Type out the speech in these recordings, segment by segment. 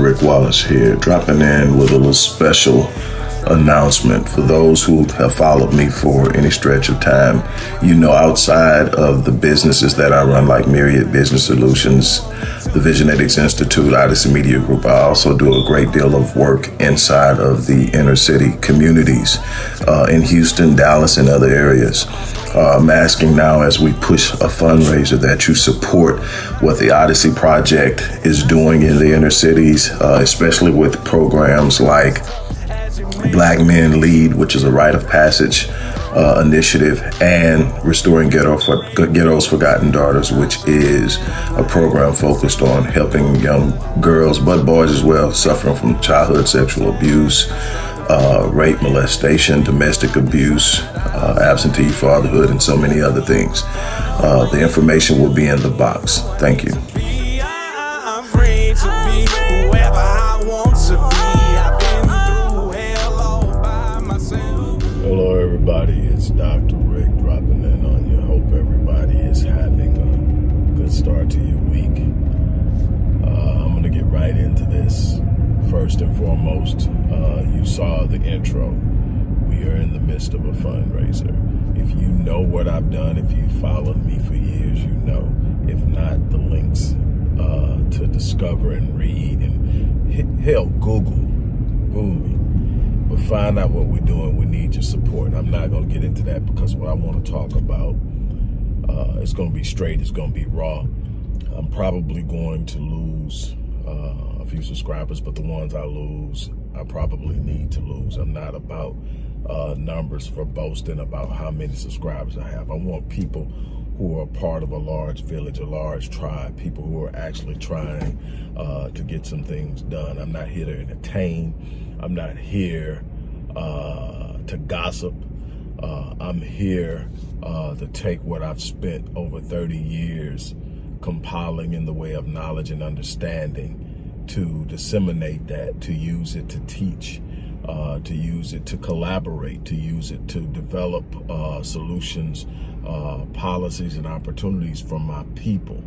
Rick Wallace here, dropping in with a little special announcement for those who have followed me for any stretch of time. You know, outside of the businesses that I run, like Myriad Business Solutions, the Visionetics Institute, Odyssey Media Group, I also do a great deal of work inside of the inner city communities uh, in Houston, Dallas, and other areas. Uh, I'm asking now as we push a fundraiser that you support what the Odyssey Project is doing in the inner cities, uh, especially with programs like Black Men Lead, which is a rite of passage uh, initiative, and Restoring Ghetto for, Ghetto's Forgotten Daughters, which is a program focused on helping young girls, but boys as well, suffering from childhood sexual abuse, uh, rape, molestation, domestic abuse, uh, absentee fatherhood, and so many other things. Uh, the information will be in the box. Thank you. Hello, everybody. It's Dr. Rick dropping in on you. Hope everybody is having a good start to your week. Uh, I'm going to get right into this. First and foremost, you saw the intro. We are in the midst of a fundraiser. If you know what I've done, if you followed me for years, you know. If not, the links uh, to discover and read and hell, Google, me but find out what we're doing. We need your support. I'm not going to get into that because what I want to talk about, uh, it's going to be straight. It's going to be raw. I'm probably going to lose uh, a few subscribers, but the ones I lose, I probably need to lose. I'm not about uh, numbers for boasting about how many subscribers I have. I want people who are part of a large village, a large tribe, people who are actually trying uh, to get some things done. I'm not here to entertain. I'm not here uh, to gossip. Uh, I'm here uh, to take what I've spent over 30 years compiling in the way of knowledge and understanding to disseminate that, to use it to teach, uh, to use it to collaborate, to use it to develop uh, solutions, uh, policies, and opportunities for my people.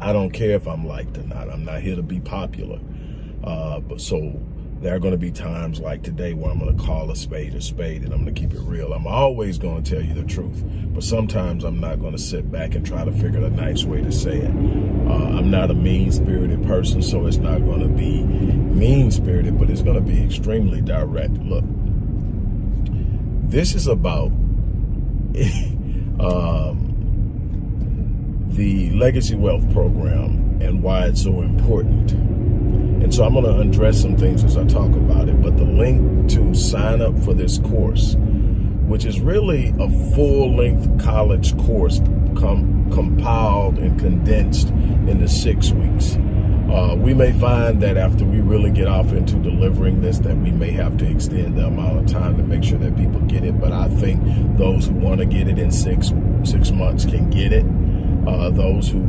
I don't care if I'm liked or not. I'm not here to be popular. Uh, but so there are going to be times like today where I'm going to call a spade a spade and I'm going to keep it real. I'm always going to tell you the truth, but sometimes I'm not going to sit back and try to figure a nice way to say it. Uh, I'm not a mean-spirited person, so it's not going to be mean-spirited, but it's going to be extremely direct. Look, this is about um, the Legacy Wealth Program and why it's so important. And so I'm going to address some things as I talk about it. But the link to sign up for this course, which is really a full-length college course com compiled and condensed into six weeks. Uh, we may find that after we really get off into delivering this that we may have to extend the amount of time to make sure that people get it. But I think those who want to get it in six six months can get it. Uh, those who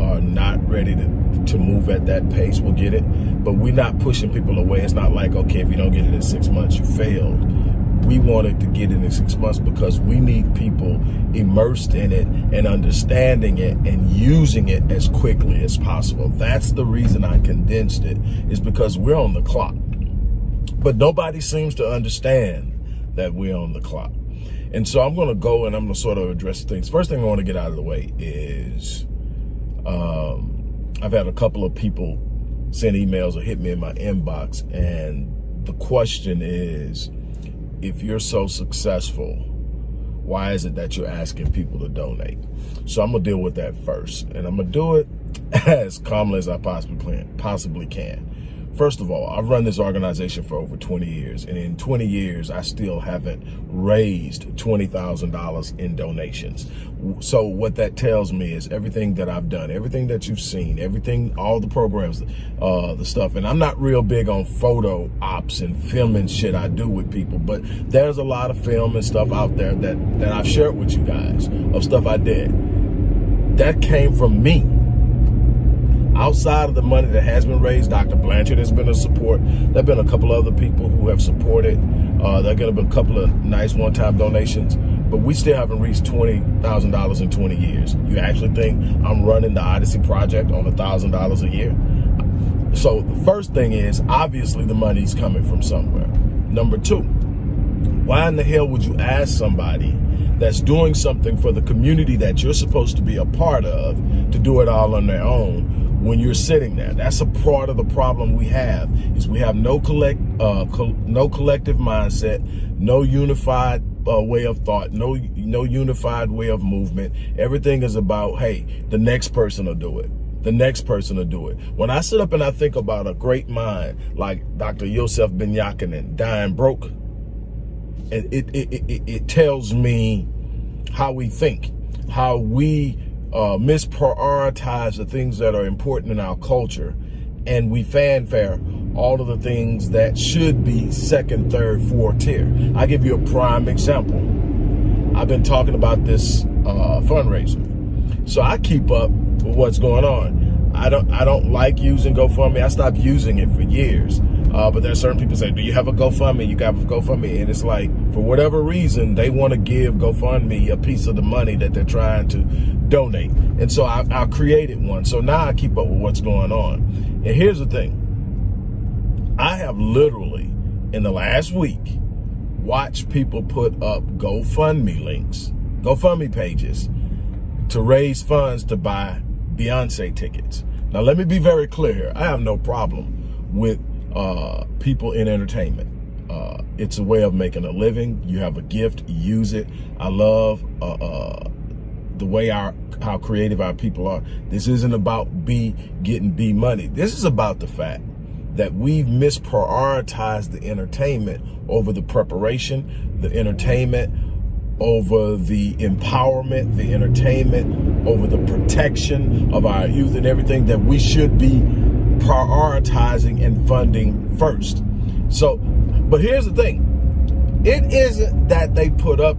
are not ready to, to move at that pace we'll get it. But we're not pushing people away. It's not like, okay, if you don't get it in six months, you failed. We wanted to get it in six months because we need people immersed in it and understanding it and using it as quickly as possible. That's the reason I condensed it, is because we're on the clock. But nobody seems to understand that we're on the clock. And so I'm going to go and I'm going to sort of address things. First thing I want to get out of the way is um, I've had a couple of people send emails or hit me in my inbox. And the question is, if you're so successful, why is it that you're asking people to donate? So I'm gonna deal with that first. And I'm gonna do it as calmly as I possibly can. Possibly can. First of all, I've run this organization for over 20 years, and in 20 years, I still haven't raised $20,000 in donations. So what that tells me is everything that I've done, everything that you've seen, everything, all the programs, uh, the stuff, and I'm not real big on photo ops and filming shit I do with people, but there's a lot of film and stuff out there that, that I've shared with you guys of stuff I did. That came from me outside of the money that has been raised, Dr. Blanchard has been a support. There have been a couple other people who have supported. Uh, there are going to be a couple of nice one-time donations, but we still haven't reached $20,000 in 20 years. You actually think I'm running the Odyssey Project on $1,000 a year? So the first thing is obviously the money's coming from somewhere. Number two, why in the hell would you ask somebody that's doing something for the community that you're supposed to be a part of to do it all on their own when you're sitting there. That's a part of the problem we have is we have no collect uh, co no collective mindset, no unified uh, way of thought, no no unified way of movement. Everything is about, hey, the next person will do it. The next person will do it. When I sit up and I think about a great mind like Dr. Yosef Ben Jochannan dying broke, it, it, it, it, tells me how we think, how we uh, misprioritize the things that are important in our culture, and we fanfare all of the things that should be second, third, fourth tier. I give you a prime example. I've been talking about this uh, fundraiser. So I keep up with what's going on. I don't I don't like using GoFundMe. I stopped using it for years. Uh, but there are certain people say, do you have a GoFundMe? You got a GoFundMe. And it's like, for whatever reason, they want to give GoFundMe a piece of the money that they're trying to donate. And so I, I created one. So now I keep up with what's going on. And here's the thing. I have literally, in the last week, watched people put up GoFundMe links, GoFundMe pages to raise funds to buy Beyonce tickets. Now, let me be very clear. I have no problem with uh, people in entertainment. Uh, it's a way of making a living. You have a gift, use it. I love uh, uh, the way our how creative our people are. This isn't about B getting B money. This is about the fact that we've misprioritized the entertainment over the preparation, the entertainment over the empowerment, the entertainment, over the protection of our youth and everything that we should be prioritizing and funding first. So, but here's the thing. It isn't that they put up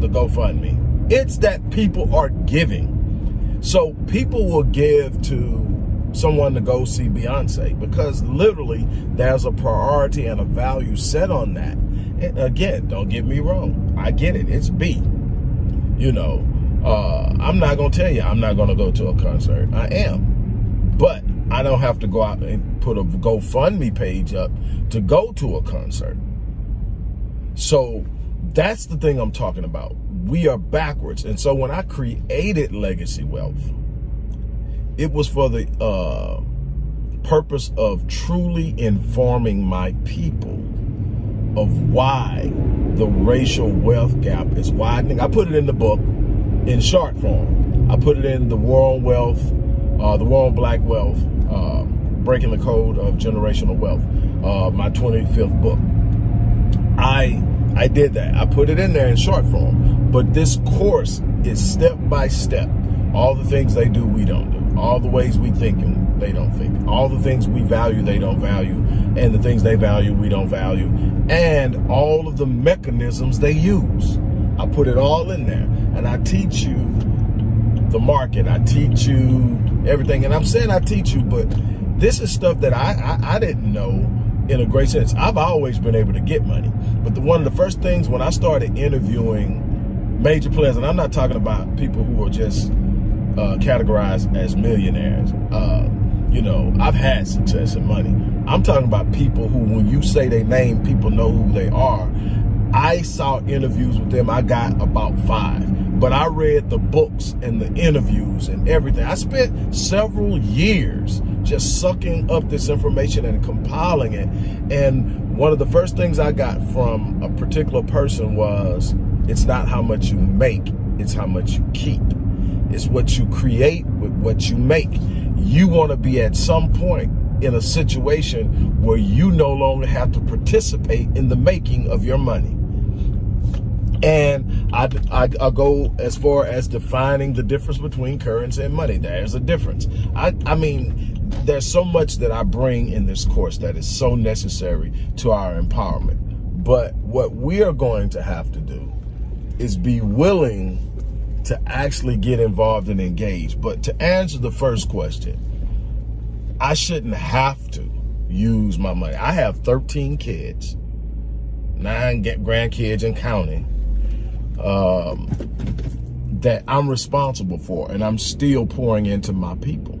the GoFundMe. It's that people are giving. So people will give to someone to go see Beyonce because literally there's a priority and a value set on that. And again, don't get me wrong. I get it. It's B. You know, uh, I'm not going to tell you I'm not going to go to a concert. I am. But I don't have to go out and put a GoFundMe page up to go to a concert. So that's the thing I'm talking about. We are backwards. And so when I created Legacy Wealth, it was for the uh, purpose of truly informing my people of why the racial wealth gap is widening. I put it in the book in short form. I put it in the on Wealth, uh, the on Black Wealth, uh, Breaking the Code of Generational Wealth, uh, my 25th book. I I did that. I put it in there in short form. But this course is step by step. All the things they do, we don't do. All the ways we think, they don't think. All the things we value, they don't value. And the things they value, we don't value. And all of the mechanisms they use. I put it all in there. And I teach you the market. I teach you everything. And I'm saying I teach you, but this is stuff that I, I, I didn't know in a great sense. I've always been able to get money. But the one of the first things when I started interviewing major players, and I'm not talking about people who are just uh, categorized as millionaires. Uh, you know, I've had success and money. I'm talking about people who, when you say their name, people know who they are. I saw interviews with them. I got about five, but I read the books and the interviews and everything. I spent several years just sucking up this information and compiling it. And one of the first things I got from a particular person was, it's not how much you make, it's how much you keep. It's what you create with what you make. You want to be at some point in a situation where you no longer have to participate in the making of your money. And I, I, I, go as far as defining the difference between currency and money. There's a difference. I, I mean, there's so much that I bring in this course that is so necessary to our empowerment. But what we are going to have to do is be willing to actually get involved and engage. But to answer the first question, I shouldn't have to use my money. I have 13 kids, nine grandkids and counting, um, that I'm responsible for, and I'm still pouring into my people.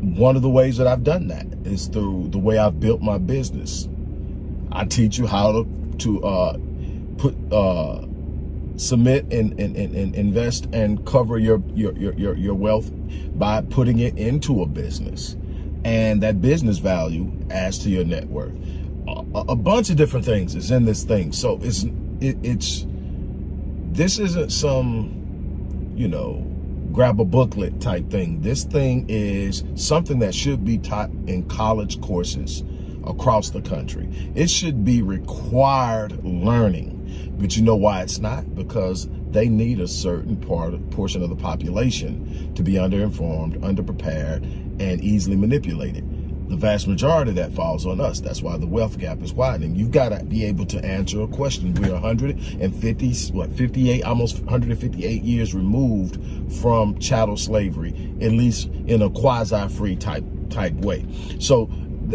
one of the ways that I've done that is through the way I've built my business. I teach you how to, to uh, put uh, submit and, and, and, and, invest and cover your, your, your, your wealth by putting it into a business. And that business value adds to your net worth. A, a bunch of different things is in this thing. So it's, it, it's, this isn't some, you know, grab a booklet type thing. This thing is something that should be taught in college courses across the country. It should be required learning. But you know why it's not? Because they need a certain part portion of the population to be underinformed, underprepared, and easily manipulated the vast majority of that falls on us. That's why the wealth gap is widening. You've got to be able to answer a question. We're 150, what, 58, almost 158 years removed from chattel slavery, at least in a quasi-free type type way. So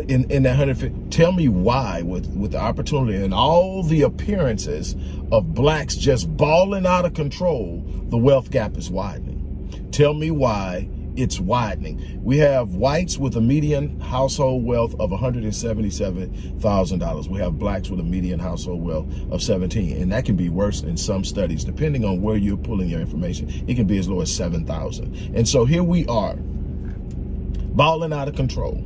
in, in that 150, tell me why with, with the opportunity and all the appearances of blacks just balling out of control, the wealth gap is widening. Tell me why it's widening. We have whites with a median household wealth of $177,000. We have blacks with a median household wealth of 17. And that can be worse in some studies, depending on where you're pulling your information. It can be as low as 7,000. And so here we are, balling out of control.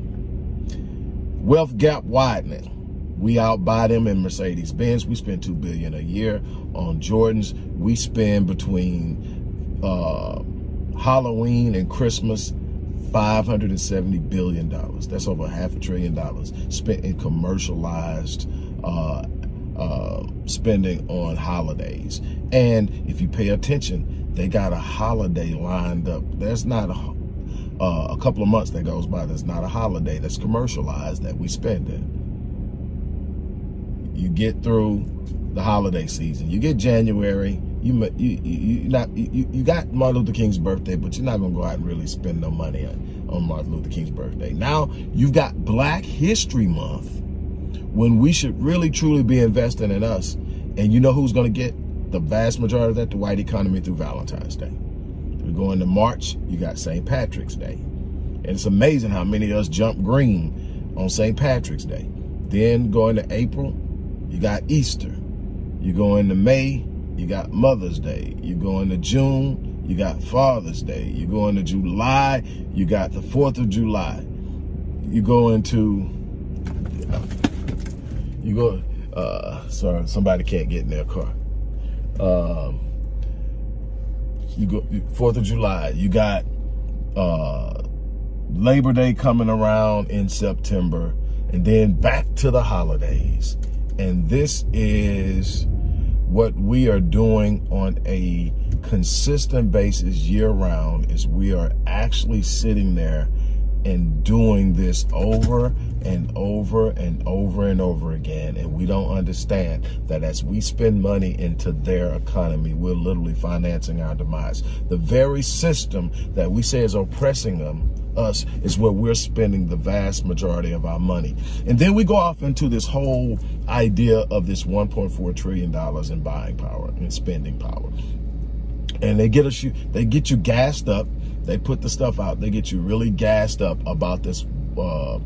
Wealth gap widening. We outbuy them in Mercedes-Benz. We spend 2 billion a year on Jordans. We spend between uh, Halloween and Christmas, $570 billion. That's over half a trillion dollars spent in commercialized uh, uh, spending on holidays. And if you pay attention, they got a holiday lined up. There's not a, uh, a couple of months that goes by. that's not a holiday that's commercialized that we spend in. You get through the holiday season. You get January, you you you not you, you got Martin Luther King's birthday, but you're not gonna go out and really spend no money on, on Martin Luther King's birthday. Now you've got Black History Month, when we should really truly be investing in us. And you know who's gonna get the vast majority of that, the white economy through Valentine's Day. We go into March, you got St. Patrick's Day. And it's amazing how many of us jump green on St. Patrick's Day. Then go into April, you got Easter. You go into May, you got Mother's Day. You go into June, you got Father's Day. You go into July, you got the 4th of July. You go into, you go, uh, sorry, somebody can't get in their car. Um, you go, 4th of July, you got uh, Labor Day coming around in September, and then back to the holidays. And this is what we are doing on a consistent basis year round is we are actually sitting there and doing this over and over and over and over again. And we don't understand that as we spend money into their economy, we're literally financing our demise. The very system that we say is oppressing them us is where we're spending the vast majority of our money. And then we go off into this whole idea of this $1.4 trillion in buying power and spending power. And they get us they get you gassed up. They put the stuff out. They get you really gassed up about this uh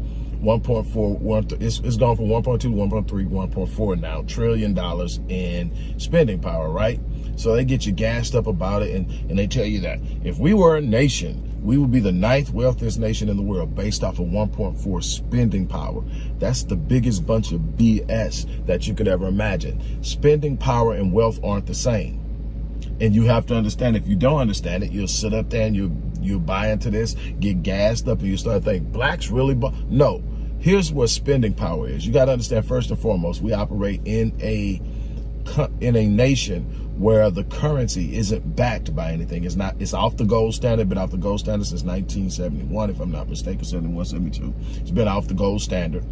1.4 it's, it's gone from 1.2 1.3 1.4 now trillion dollars in spending power right so they get you gassed up about it and and they tell you that if we were a nation we would be the ninth wealthiest nation in the world based off of 1.4 spending power. That's the biggest bunch of BS that you could ever imagine. Spending power and wealth aren't the same. And you have to understand, if you don't understand it, you'll sit up there and you you buy into this, get gassed up, and you start thinking, blacks really, no. Here's what spending power is. You got to understand, first and foremost, we operate in a in a nation where the currency isn't backed by anything. It's not, it's off the gold standard, been off the gold standard since 1971, if I'm not mistaken, 71, 72. It's been off the gold standard.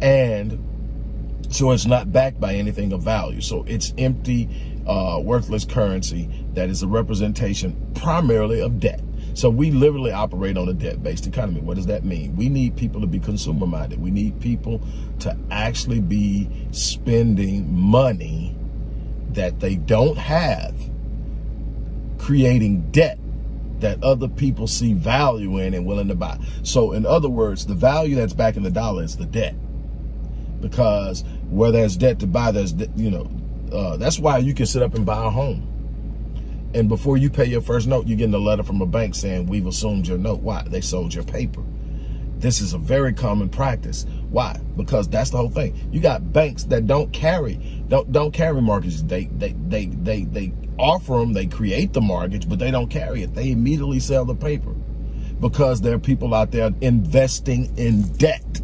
And so it's not backed by anything of value. So it's empty, uh, worthless currency that is a representation primarily of debt. So we literally operate on a debt-based economy. What does that mean? We need people to be consumer-minded. We need people to actually be spending money that they don't have, creating debt that other people see value in and willing to buy. So in other words, the value that's backing the dollar is the debt. Because where there's debt to buy, there's, you know, uh, that's why you can sit up and buy a home. And before you pay your first note, you're getting a letter from a bank saying, we've assumed your note. Why? They sold your paper. This is a very common practice. Why? Because that's the whole thing. You got banks that don't carry, don't don't carry mortgages. They they they they they offer them, they create the mortgage, but they don't carry it. They immediately sell the paper because there are people out there investing in debt.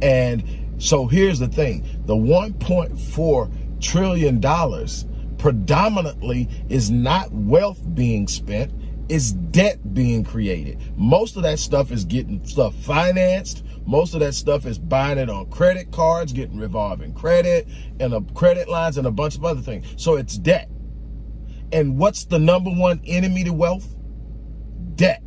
And so here's the thing, the 1.4 trillion dollars predominantly is not wealth being spent, is debt being created. Most of that stuff is getting stuff financed. Most of that stuff is buying it on credit cards, getting revolving credit and a credit lines and a bunch of other things. So it's debt. And what's the number one enemy to wealth? Debt.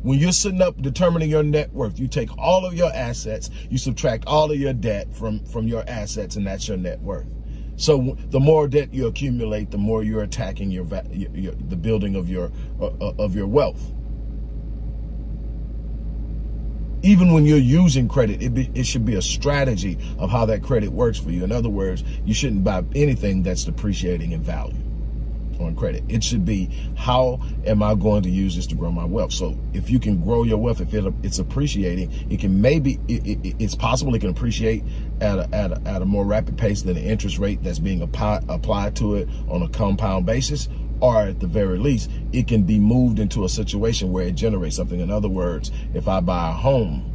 When you're sitting up determining your net worth, you take all of your assets, you subtract all of your debt from, from your assets, and that's your net worth. So the more debt you accumulate, the more you're attacking your, your, your the building of your uh, uh, of your wealth. Even when you're using credit, it, be, it should be a strategy of how that credit works for you. In other words, you shouldn't buy anything that's depreciating in value on credit. It should be, how am I going to use this to grow my wealth? So if you can grow your wealth, if it, it's appreciating, it can maybe, it, it, it's possible it can appreciate at a, at, a, at a more rapid pace than the interest rate that's being applied, applied to it on a compound basis or at the very least, it can be moved into a situation where it generates something. In other words, if I buy a home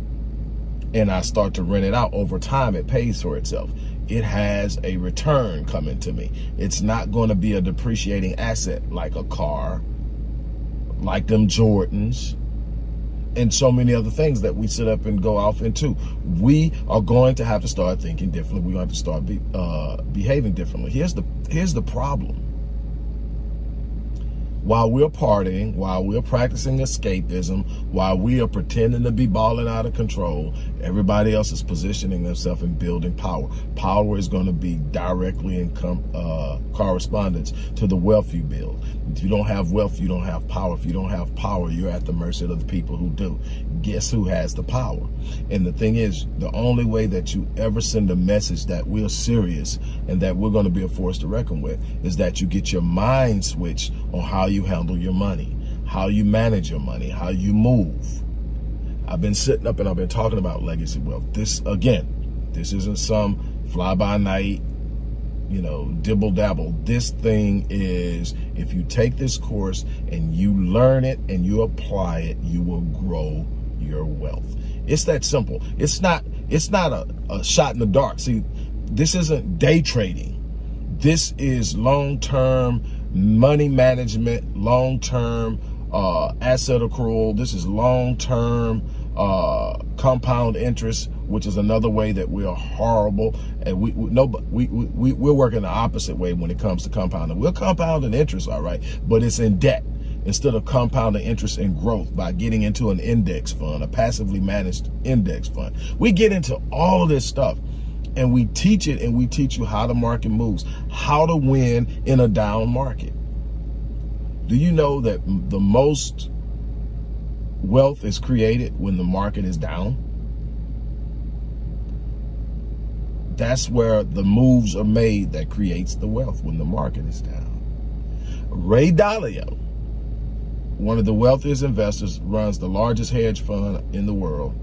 and I start to rent it out over time, it pays for itself it has a return coming to me. It's not going to be a depreciating asset like a car, like them Jordans, and so many other things that we sit up and go off into. We are going to have to start thinking differently. We're going to have to start be, uh, behaving differently. Here's the here's the problem while we're partying, while we're practicing escapism, while we are pretending to be balling out of control, everybody else is positioning themselves and building power. Power is going to be directly in uh, correspondence to the wealth you build. If you don't have wealth, you don't have power. If you don't have power, you're at the mercy of the people who do. Guess who has the power? And the thing is, the only way that you ever send a message that we're serious and that we're going to be a force to reckon with is that you get your mind switched on how you you handle your money, how you manage your money, how you move. I've been sitting up and I've been talking about legacy wealth. This, again, this isn't some fly-by-night, you know, dibble-dabble. This thing is, if you take this course and you learn it and you apply it, you will grow your wealth. It's that simple. It's not, it's not a, a shot in the dark. See, this isn't day trading. This is long-term money management, long-term uh, asset accrual. This is long-term uh, compound interest, which is another way that we are horrible. And we, we no, we, we, we're working the opposite way when it comes to compounding. We're compounding interest, all right, but it's in debt instead of compounding interest and growth by getting into an index fund, a passively managed index fund. We get into all of this stuff and we teach it and we teach you how the market moves, how to win in a down market. Do you know that the most wealth is created when the market is down? That's where the moves are made that creates the wealth when the market is down. Ray Dalio, one of the wealthiest investors, runs the largest hedge fund in the world,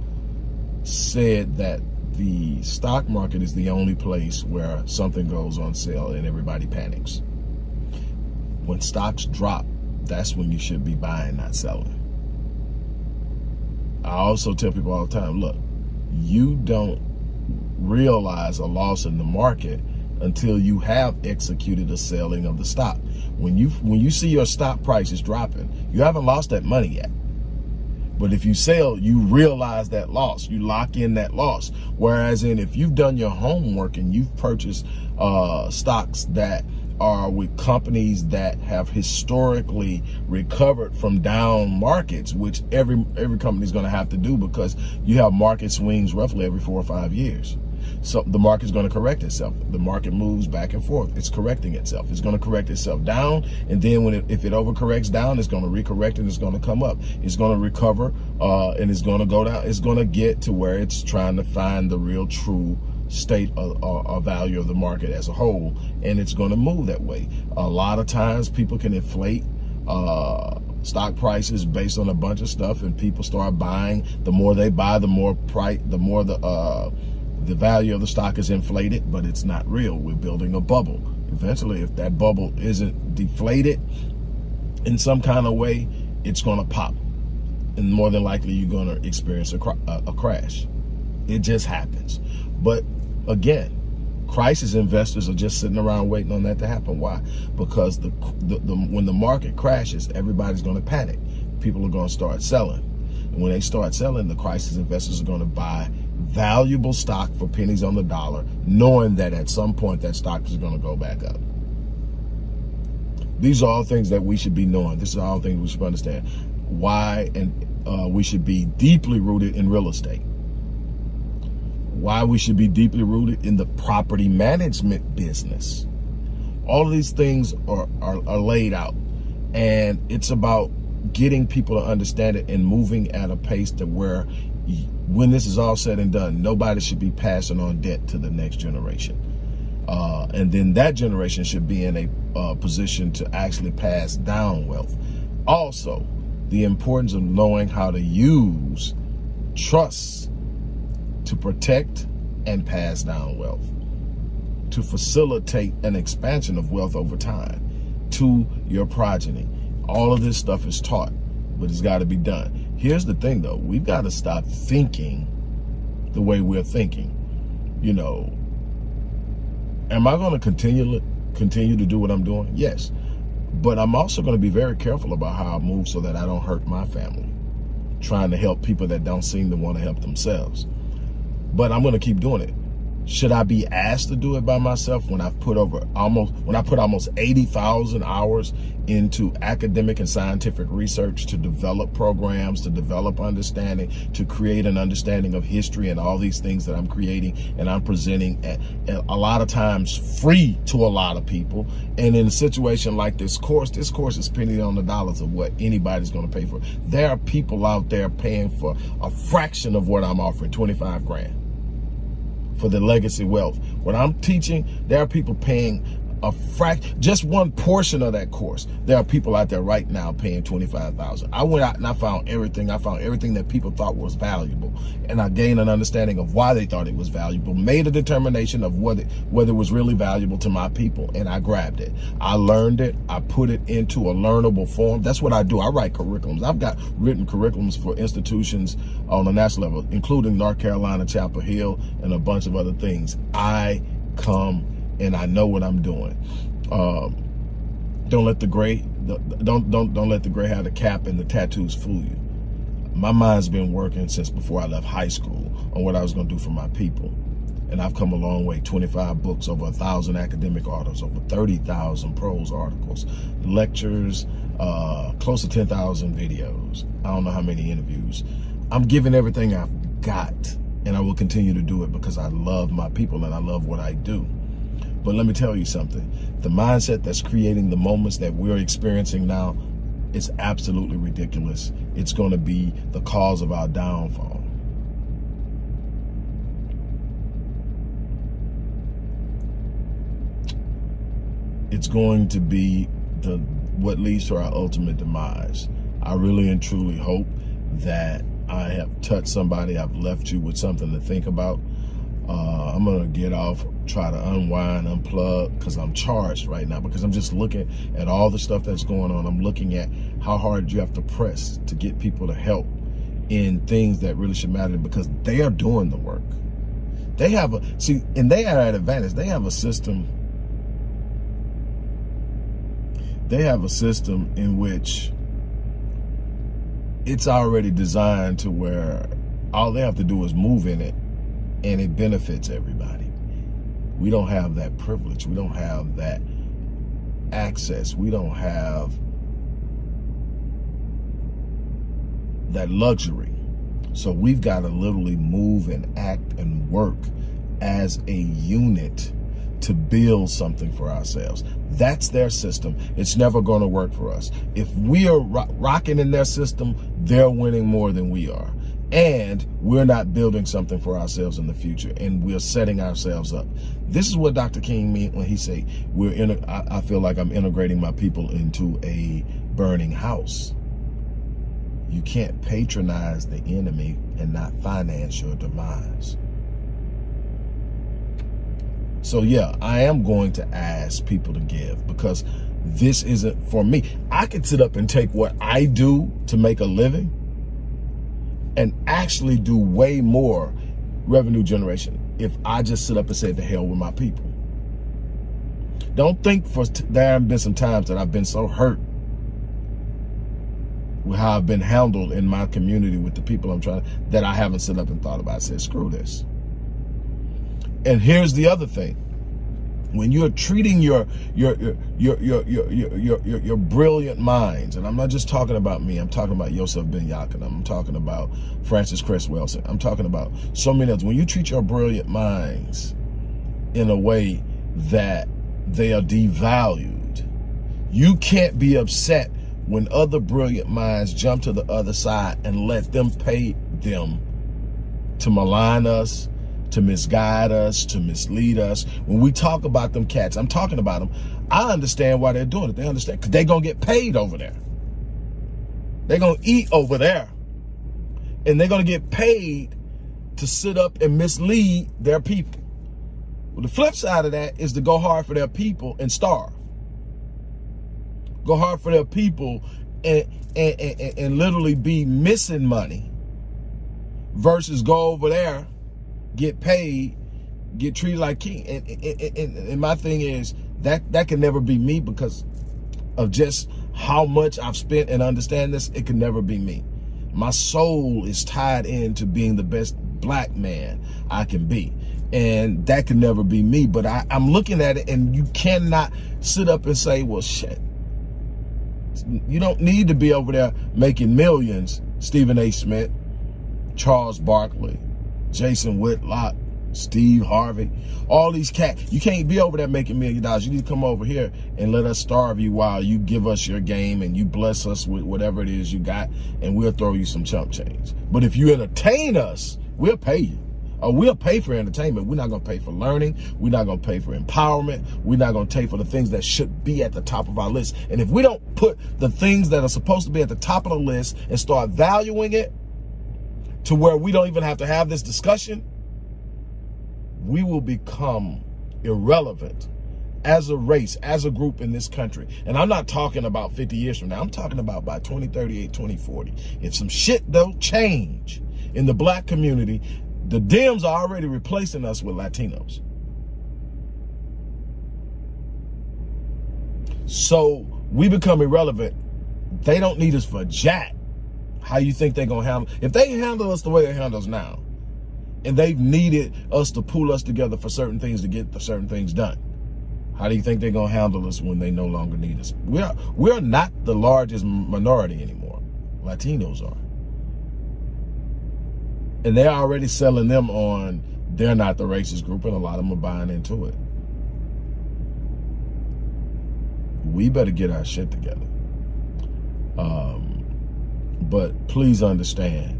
said that the stock market is the only place where something goes on sale and everybody panics. When stocks drop, that's when you should be buying, not selling. I also tell people all the time, look, you don't realize a loss in the market until you have executed a selling of the stock. When you when you see your stock prices dropping, you haven't lost that money yet. But if you sell, you realize that loss. You lock in that loss. Whereas in if you've done your homework and you've purchased uh, stocks that are with companies that have historically recovered from down markets, which every every company is going to have to do because you have market swings roughly every four or five years. So the market's going to correct itself. The market moves back and forth. It's correcting itself. It's going to correct itself down. And then when it, if it overcorrects down, it's going to recorrect and it's going to come up. It's going to recover uh, and it's going to go down. It's going to get to where it's trying to find the real true state of, value of the market as a whole. And it's going to move that way. A lot of times people can inflate uh, stock prices based on a bunch of stuff and people start buying. The more they buy, the more price, the more the, uh, the value of the stock is inflated, but it's not real. We're building a bubble. Eventually, if that bubble isn't deflated in some kind of way, it's going to pop. And more than likely, you're going to experience a, a, a crash. It just happens. But again, crisis investors are just sitting around waiting on that to happen. Why? Because the, the, the when the market crashes, everybody's going to panic. People are going to start selling. And when they start selling, the crisis investors are going to buy valuable stock for pennies on the dollar, knowing that at some point that stock is going to go back up. These are all things that we should be knowing. This is all things we should understand. Why and uh, we should be deeply rooted in real estate. Why we should be deeply rooted in the property management business. All of these things are, are, are laid out. And it's about getting people to understand it and moving at a pace to where when this is all said and done, nobody should be passing on debt to the next generation. Uh, and then that generation should be in a uh, position to actually pass down wealth. Also, the importance of knowing how to use trust to protect and pass down wealth, to facilitate an expansion of wealth over time to your progeny. All of this stuff is taught, but it's got to be done. Here's the thing though, we've got to stop thinking the way we're thinking. You know, am I going to continue continue to do what I'm doing? Yes. But I'm also going to be very careful about how I move so that I don't hurt my family. Trying to help people that don't seem to want to help themselves. But I'm going to keep doing it. Should I be asked to do it by myself when I've put over almost, when I put almost 80,000 hours into academic and scientific research to develop programs, to develop understanding, to create an understanding of history and all these things that I'm creating and I'm presenting at, at a lot of times free to a lot of people. And in a situation like this course, this course is penny on the dollars of what anybody's going to pay for. There are people out there paying for a fraction of what I'm offering, 25 grand for the legacy wealth. What I'm teaching, there are people paying a fract, just one portion of that course. There are people out there right now paying 25,000. I went out and I found everything. I found everything that people thought was valuable. And I gained an understanding of why they thought it was valuable, made a determination of whether, whether it was really valuable to my people. And I grabbed it. I learned it. I put it into a learnable form. That's what I do. I write curriculums. I've got written curriculums for institutions on a national level, including North Carolina, Chapel Hill, and a bunch of other things. I come and I know what I'm doing. Um, don't let the gray don't don't don't let the gray have the cap and the tattoos fool you. My mind's been working since before I left high school on what I was going to do for my people. And I've come a long way, 25 books, over a thousand academic articles, over 30,000 prose articles, lectures, uh, close to 10,000 videos. I don't know how many interviews. I'm giving everything I've got and I will continue to do it because I love my people and I love what I do. But let me tell you something. The mindset that's creating the moments that we're experiencing now is absolutely ridiculous. It's going to be the cause of our downfall. It's going to be the what leads to our ultimate demise. I really and truly hope that I have touched somebody. I've left you with something to think about. Uh, I'm gonna get off, try to unwind, unplug, because I'm charged right now. Because I'm just looking at all the stuff that's going on. I'm looking at how hard you have to press to get people to help in things that really should matter because they are doing the work. They have a see, and they are at advantage. They have a system. They have a system in which it's already designed to where all they have to do is move in it and it benefits everybody. We don't have that privilege. We don't have that access. We don't have that luxury. So we've got to literally move and act and work as a unit to build something for ourselves. That's their system. It's never going to work for us. If we are ro rocking in their system, they're winning more than we are. And we're not building something for ourselves in the future, and we're setting ourselves up. This is what Dr. King meant when he say, "We're in." I, I feel like I'm integrating my people into a burning house. You can't patronize the enemy and not finance your demise. So yeah, I am going to ask people to give because this isn't for me. I could sit up and take what I do to make a living and actually do way more revenue generation if I just sit up and say the hell with my people. Don't think for there have been some times that I've been so hurt with how I've been handled in my community with the people I'm trying that I haven't sit up and thought about. I said, screw this. And here's the other thing when you're treating your your your your your your your, your, brilliant minds, and I'm not just talking about me, I'm talking about Yosef Ben Jochannan, I'm talking about Frances Cress Welsing, I'm talking about so many others. When you treat your brilliant minds in a way that they are devalued, you can't be upset when other brilliant minds jump to the other side and let them pay them to malign us, to misguide us, to mislead us. When we talk about them cats, I'm talking about them. I understand why they're doing it. They understand because they're going to get paid over there. They're going to eat over there. And they're going to get paid to sit up and mislead their people. Well, the flip side of that is to go hard for their people and starve. Go hard for their people and, and, and, and literally be missing money versus go over there get paid, get treated like king. And, and, and, and my thing is that that can never be me because of just how much I've spent and understand this. It can never be me. My soul is tied into being the best black man I can be. And that can never be me. But I, I'm looking at it and you cannot sit up and say, well, shit. You don't need to be over there making millions, Stephen A. Smith, Charles Barkley, Jason Whitlock, Steve Harvey, all these cats. You can't be over there making million dollars. You need to come over here and let us starve you while you give us your game and you bless us with whatever it is you got and we'll throw you some chump change. But if you entertain us, we'll pay you. Or we'll pay for entertainment. We're not going to pay for learning. We're not going to pay for empowerment. We're not going to pay for the things that should be at the top of our list. And if we don't put the things that are supposed to be at the top of the list and start valuing it, to where we don't even have to have this discussion, we will become irrelevant as a race, as a group in this country. And I'm not talking about 50 years from now. I'm talking about by 2038, 2040. If some shit don't change in the black community, the Dems are already replacing us with Latinos. So we become irrelevant. They don't need us for jack how you think they're going to handle if they handle us the way they handle us now and they've needed us to pull us together for certain things to get the certain things done how do you think they're going to handle us when they no longer need us? We're we're not the largest minority anymore. Latinos are. And they're already selling them on they're not the racist group and a lot of them are buying into it. We better get our shit together. Um but please understand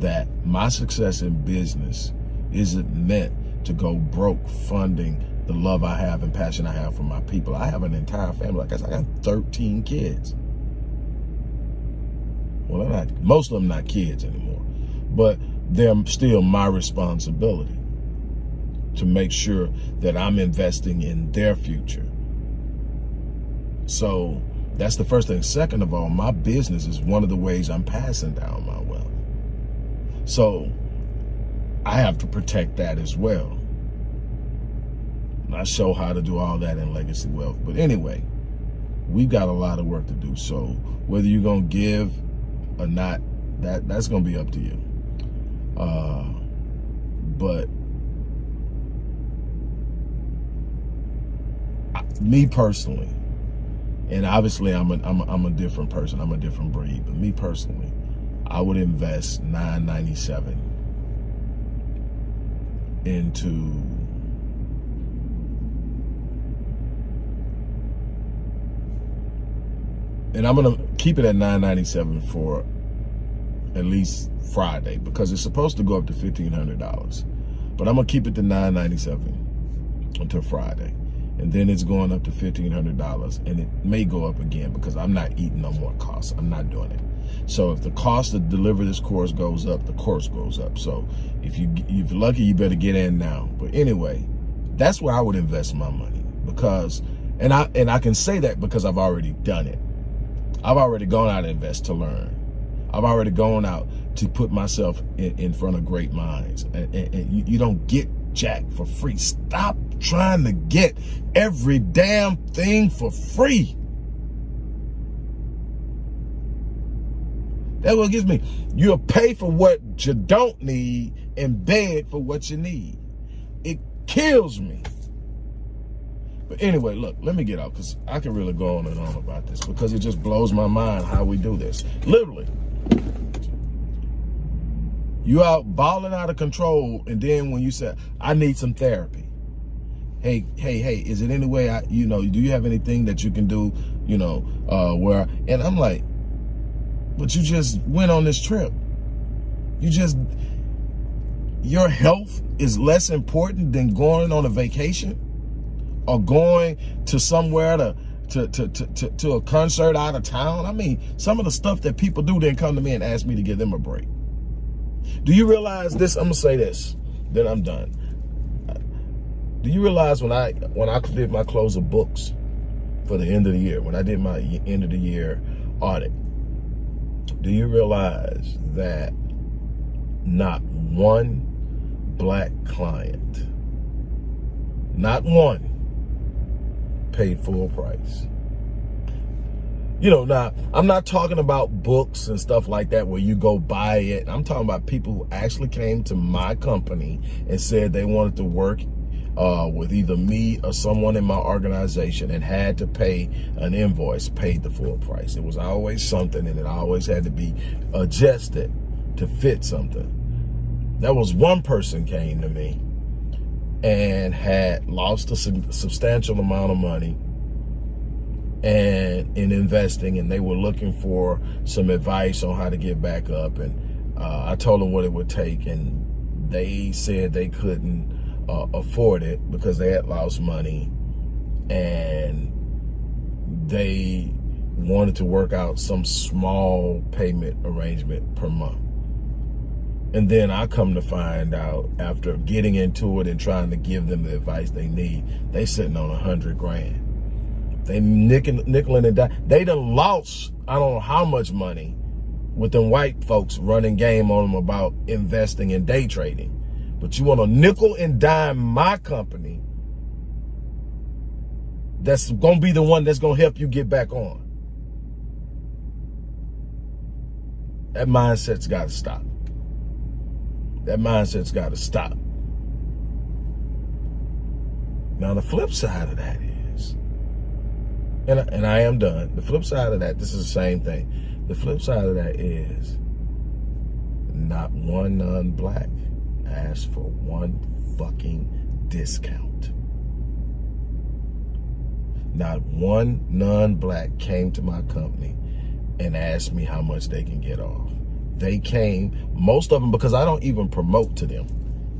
that my success in business isn't meant to go broke funding the love I have and passion I have for my people. I have an entire family. Like I said, I got 13 kids. Well, not, most of them not kids anymore, but they're still my responsibility to make sure that I'm investing in their future. So that's the first thing. Second of all, my business is one of the ways I'm passing down my wealth. So I have to protect that as well. I show how to do all that in Legacy Wealth. But anyway, we've got a lot of work to do. So whether you're going to give or not, that that's going to be up to you. Uh, but me personally, and obviously I'm a, I'm a, I'm a different person. I'm a different breed. But me personally, I would invest 997 into and I'm gonna keep it at 997 for at least Friday because it's supposed to go up to $1,500. But I'm gonna keep it to 997 until Friday. And then it's going up to $1,500 and it may go up again because I'm not eating no more costs. I'm not doing it. So if the cost to deliver this course goes up, the course goes up. So if you if you're lucky, you better get in now. But anyway, that's where I would invest my money because, and I and I can say that because I've already done it. I've already gone out and invest to learn. I've already gone out to put myself in, in front of great minds. And, and, and you, you don't get jack for free. Stop trying to get every damn thing for free. That's what gives me. You'll pay for what you don't need and beg for what you need. It kills me. But anyway, look, let me get out because I can really go on and on about this because it just blows my mind how we do this. Literally. You out balling out of control, and then when you say, I need some therapy. Hey, hey, hey, is it any way I, you know, do you have anything that you can do, you know, uh, where, and I'm like, but you just went on this trip. You just, your health is less important than going on a vacation or going to somewhere to, to, to, to, to, a concert out of town. I mean, some of the stuff that people do then come to me and ask me to give them a break. Do you realize this? I'm gonna say this, then I'm done. Do you realize when I when I did my close of books for the end of the year, when I did my end of the year audit, do you realize that not one black client, not one, paid full price? you know, now I'm not talking about books and stuff like that where you go buy it. I'm talking about people who actually came to my company and said they wanted to work uh, with either me or someone in my organization and had to pay an invoice, paid the full price. It was always something and it always had to be adjusted to fit something. That was one person came to me and had lost a substantial amount of money and in investing and they were looking for some advice on how to get back up and uh, I told them what it would take and they said they couldn't uh, afford it because they had lost money and they wanted to work out some small payment arrangement per month. And then I come to find out after getting into it and trying to give them the advice they need, they sitting on a hundred grand. They nickel, nickeling and dime. They done lost, I don't know how much money with them white folks running game on them about investing in day trading. But you want to nickel and dime my company that's going to be the one that's going to help you get back on. That mindset's got to stop. That mindset's got to stop. Now, the flip side of that is, and, and I am done. The flip side of that, this is the same thing. The flip side of that is not one non-black asked for one fucking discount. Not one non-black came to my company and asked me how much they can get off. They came, most of them, because I don't even promote to them.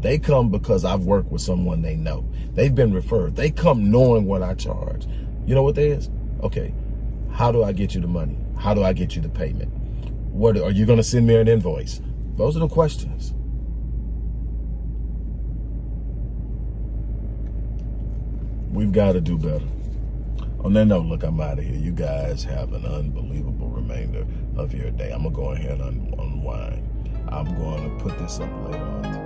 They come because I've worked with someone they know. They've been referred. They come knowing what I charge. You know what that is? Okay, how do I get you the money? How do I get you the payment? What Are you going to send me an invoice? Those are the questions. We've got to do better. On that note, look, I'm out of here. You guys have an unbelievable remainder of your day. I'm going to go ahead and unwind. I'm going to put this up later on